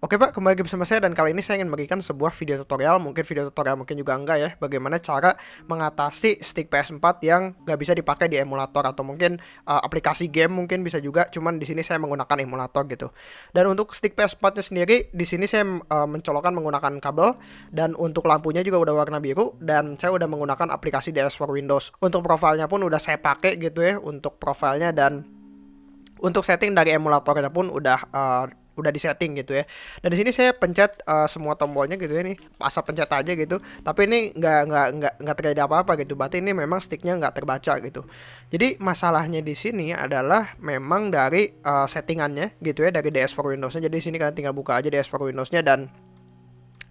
Oke Pak, kembali lagi bersama saya dan kali ini saya ingin memberikan sebuah video tutorial, mungkin video tutorial mungkin juga enggak ya, bagaimana cara mengatasi stick PS4 yang nggak bisa dipakai di emulator atau mungkin uh, aplikasi game mungkin bisa juga, cuman di sini saya menggunakan emulator gitu. Dan untuk stick PS4-nya sendiri, di sini saya uh, mencolokkan menggunakan kabel dan untuk lampunya juga udah warna biru dan saya udah menggunakan aplikasi DS for Windows. Untuk profilnya pun udah saya pakai gitu ya, untuk profilnya dan untuk setting dari emulatornya pun udah uh, udah disetting gitu ya. Dan di sini saya pencet uh, semua tombolnya gitu ya nih, pencet aja gitu. Tapi ini nggak nggak nggak nggak terjadi apa-apa gitu. Berarti ini memang sticknya nggak terbaca gitu. Jadi masalahnya di sini adalah memang dari uh, settingannya gitu ya dari DS for Windows-nya. Jadi di sini kalian tinggal buka aja DS for Windows-nya dan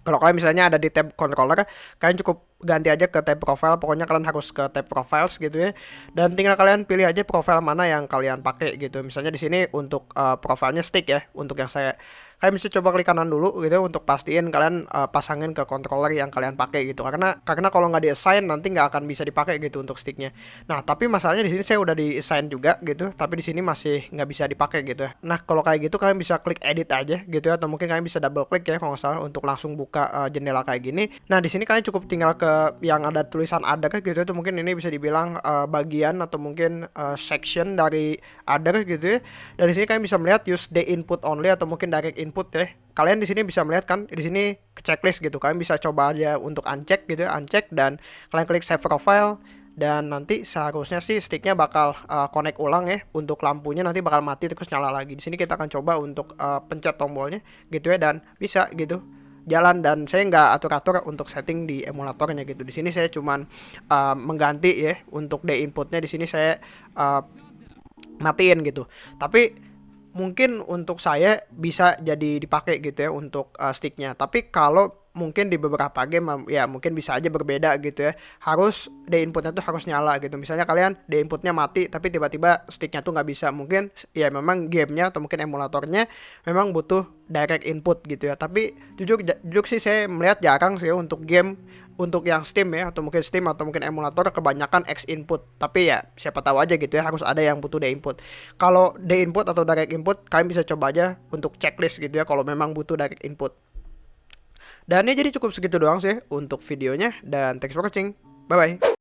kalau kalian misalnya ada di tab controller, kalian cukup ganti aja ke tab profile. Pokoknya kalian harus ke tab profiles gitu ya. Dan tinggal kalian pilih aja profile mana yang kalian pakai gitu. Misalnya di sini untuk uh, profilnya stick ya, untuk yang saya kalian bisa coba klik kanan dulu gitu untuk pastiin kalian uh, pasangin ke controller yang kalian pakai gitu karena karena kalau nggak di assign nanti nggak akan bisa dipakai gitu untuk sticknya nah tapi masalahnya di sini saya udah di assign juga gitu tapi di sini masih nggak bisa dipakai gitu nah kalau kayak gitu kalian bisa klik edit aja gitu ya atau mungkin kalian bisa double klik ya kalau nggak salah untuk langsung buka uh, jendela kayak gini nah di sini kalian cukup tinggal ke yang ada tulisan ada gitu itu mungkin ini bisa dibilang uh, bagian atau mungkin uh, section dari other gitu ya dari sini kalian bisa melihat use the input only atau mungkin direct input input ya. Kalian di sini bisa melihat kan di sini checklist gitu. Kalian bisa coba aja untuk uncheck gitu, ya, uncheck dan kalian klik save profile dan nanti seharusnya sih sticknya bakal uh, connect ulang ya untuk lampunya nanti bakal mati terus nyala lagi. Di sini kita akan coba untuk uh, pencet tombolnya gitu ya dan bisa gitu jalan dan saya nggak atur-atur untuk setting di emulatornya gitu. Di sini saya cuman uh, mengganti ya untuk D inputnya di sini saya uh, matiin gitu. Tapi mungkin untuk saya bisa jadi dipakai gitu ya untuk uh, sticknya tapi kalau mungkin di beberapa game ya mungkin bisa aja berbeda gitu ya. Harus D inputnya tuh harus nyala gitu. Misalnya kalian D inputnya mati tapi tiba-tiba sticknya tuh nggak bisa. Mungkin ya memang gamenya atau mungkin emulatornya memang butuh direct input gitu ya. Tapi jujur jujur sih saya melihat jarang sih untuk game untuk yang Steam ya atau mungkin Steam atau mungkin emulator kebanyakan X input. Tapi ya siapa tahu aja gitu ya harus ada yang butuh D input. Kalau D input atau direct input kalian bisa coba aja untuk checklist gitu ya kalau memang butuh direct input dan ya jadi cukup segitu doang sih untuk videonya dan thanks for watching. Bye bye.